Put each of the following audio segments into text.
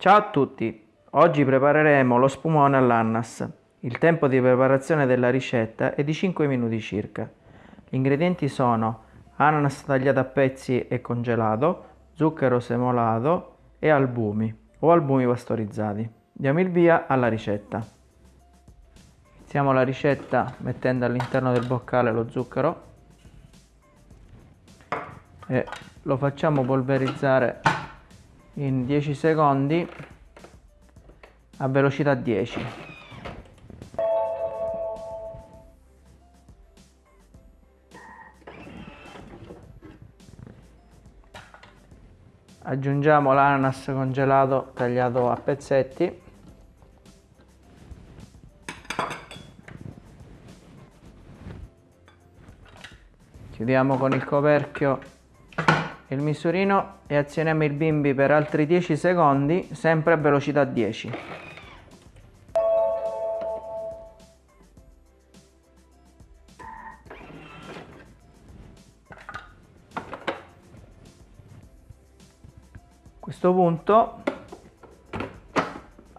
Ciao a tutti! Oggi prepareremo lo spumone all'annas. Il tempo di preparazione della ricetta è di 5 minuti circa. Gli ingredienti sono ananas tagliato a pezzi e congelato, zucchero semolato e albumi o albumi pastorizzati. Diamo il via alla ricetta. Iniziamo la ricetta mettendo all'interno del boccale lo zucchero e lo facciamo polverizzare in 10 secondi a velocità 10 aggiungiamo l'ananas congelato tagliato a pezzetti. Chiudiamo con il coperchio il misurino e azioniamo il bimbi per altri 10 secondi sempre a velocità 10 a questo punto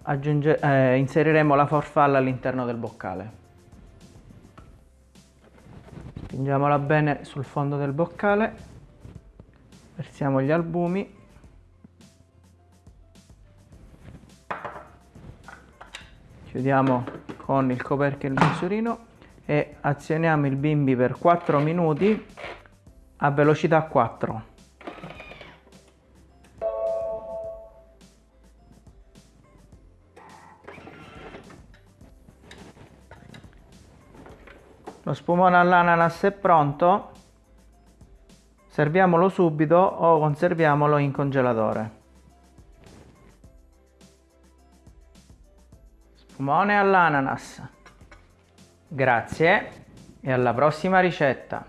aggiunge, eh, inseriremo la farfalla all'interno del boccale. Spingiamola bene sul fondo del boccale versiamo gli albumi. Chiudiamo con il coperchio e il misurino e azioniamo il bimbi per 4 minuti a velocità 4 lo spumone all'ananas è pronto Serviamolo subito o conserviamolo in congelatore. Spumone all'ananas. Grazie e alla prossima ricetta.